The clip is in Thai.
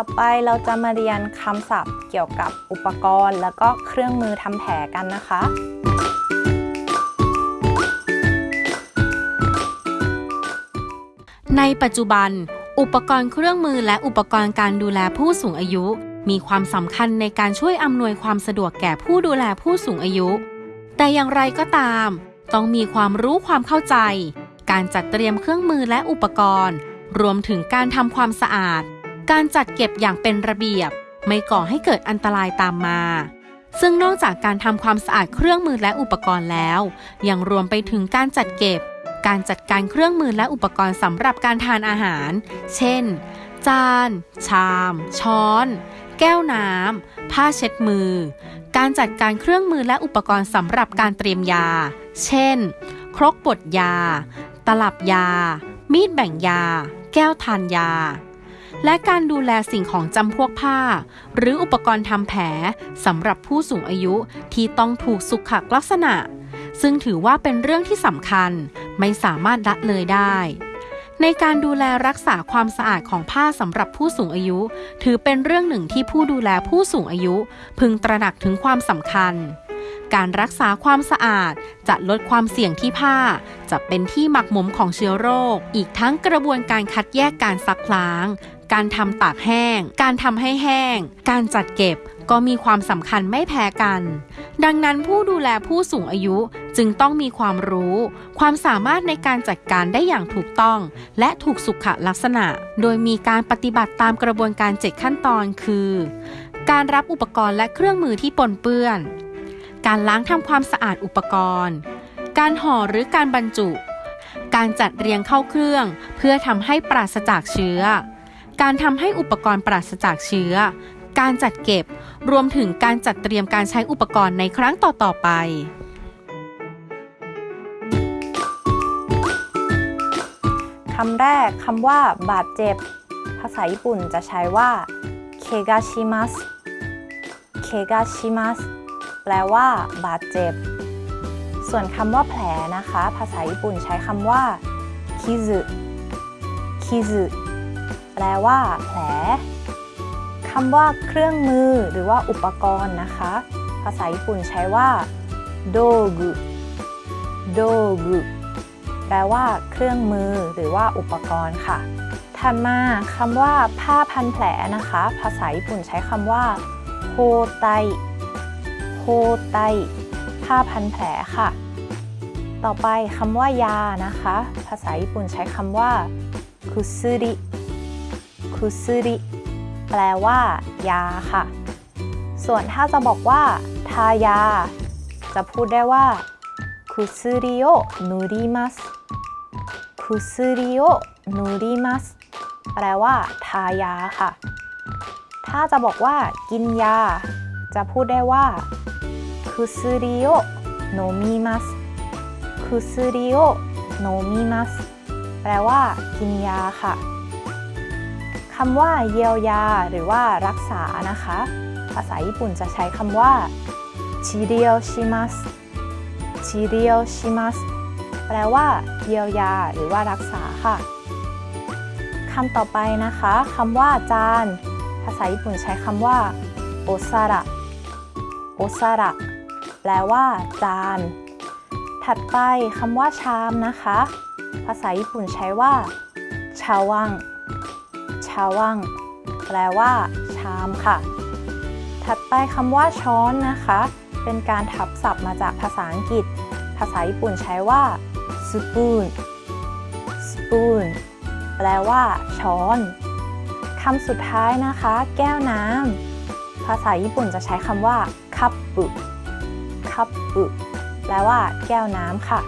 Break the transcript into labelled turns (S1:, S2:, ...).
S1: ต่อไปเราจะมาเรียนคำศัพท์เกี่ยวกับอุปกรณ์ แล้วก็เครื่องมือทำแผลกันนะคะ
S2: ในปัจจุบัน อุปกรณ์เครื่องมือและอุปกรณ์การดูแลผู้สูงอายุ มีความสำคัญในการช่วยอำนวยความสะดวกแก่ผู้ดูแลผู้สูงอายุ แต่อย่างไรก็ตาม ต้องมีความรู้ความเข้าใจ การจัดเตรียมเครื่องมือและอุปกรณ์ รวมถึงการทำความสะอาด การจัดเก็บอย่างเป็นระเบียบ ไม่ก่อให้เกิดอันตรายตามมา ซึ่งนอกจากการทำความสะอาดเครื่องมือและอุปกรณ์แล้ว ยังรวมไปถึงการจัดเก็บ การจัดการเครื่องมือและอุปกรณ์สำหรับการทานอาหาร เช่น จาน ชาม ช้อน แก้วน้ำผ้าเช็ดมือ การจัดการเครื่องมือและอุปกรณ์สำหรับการเตรียมยา เช่น ครกบดยา ตลับยา มีดแบ่งยา แก้วทานยา และการดูแลสิ่งของจำพวกผ้า หรืออุปกรณ์ทำแผลสำหรับผู้สูงอายุที่ต้องถูกสุขลักษณะ ซึ่งถือว่าเป็นเรื่องที่สำคัญไม่สามารถละเลยได้ ในการดูแลรักษาความสะอาดของผ้าสำหรับผู้สูงอายุ ถือเป็นเรื่องหนึ่งที่ผู้ดูแลผู้สูงอายุ พึงตระหนักถึงความสำคัญการรักษาความสะอาดจะลดความเสี่ยงที่ผ้า จะเป็นที่หมักหมมของเชื้อโรค อีกทั้งกระบวนการคัดแยกการซักล้าง การทำตากแห้ง การทำให้แห้ง การจัดเก็บก็มีความสำคัญไม่แพ้กัน ดังนั้นผู้ดูแลผู้สูงอายุจึงต้องมีความรู้ ความสามารถในการจัดการได้อย่างถูกต้อง และถูกสุขลักษณะ โดยมีการปฏิบัติตามกระบวนการ 7 ขั้นตอนคือ การรับอุปกรณ์และเครื่องมือที่ปนเปื้อน การล้างทำความสะอาดอุปกรณ์ การห่อหรือการบรรจุ การจัดเรียงเข้าเครื่อง เพื่อทำให้ปราศจากเชื้อ การทำให้อุปกรณ์ปราศจากเชื้อ การจัดเก็บ รวมถึงการจัดเตรียมการใช้อุปกรณ์ในครั้งต่อ ๆ ไป
S1: คำแรกคำว่าบาดเจ็บ ภาษาญี่ปุ่นจะใช้ว่าเคกาชิมัสเคกาชิมัสแปลว่า บาดเจ็บ ส่วนคำว่าแผลนะคะ ภาษาญี่ปุ่นใช้คำว่าคิซึคิซึ แปลว่าแผลคำว่าเครื่องมือหรือว่าอุปกรณ์นะคะ ภาษาญี่ปุ่นใช้ว่าโดกุโดกุแปลว่า เครื่องมือหรือว่าอุปกรณ์ค่ะ ถัดมาคำว่า ผ้าพันแผลนะคะ ภาษาญี่ปุ่นใช้คำว่าโฮไตโฮไตผ้าพันแผลค่ะ ต่อไปคำว่ายานะคะ ภาษาญี่ปุ่นใช้คำว่าคุซุริ คุซุริแปลว่า ยาค่ะ ส่วนถ้าจะบอกว่า ทายา จะพูดได้ว่าคุซุริโอนุริมัสคุซุริโอนุริมัสแปลว่า ทายาค่ะ ถ้าจะบอกว่า กินยา จะพูดได้ว่าคุซุริโอโนมิมัสคุซุริโอโนมิมัสแปลว่า กินยาค่ะ คำว่าเยียวยา หรือว่ารักษานะคะ ภาษาญี่ปุ่นจะใช้คำว่าชิเรียวชิมัสชิเรียวชิมัสแปลว่า เยียวยา หรือว่ารักษาค่ะคำต่อไปนะคะคำว่าจาน ภาษาญี่ปุ่นใช้คำว่าโอซาระโอซาระแปลว่า จาน ถัดไปคำว่าชามนะคะ ภาษาญี่ปุ่นใช้ว่าชาวังาวังแปลว่า ชามค่ะ ถัดไปคำว่าช้อนนะคะ เป็นการทับศัพท์มาจากภาษาอังกฤษ ภาษาญี่ปุ่นใช้ว่า spoon spoon แปลว่า ช้อนคำสุดท้ายนะคะ แก้วน้ำภาษาญี่ปุ่นจะใช้คำว่า คัพปุคัพปุแปลว่า แก้วน้ำค่ะ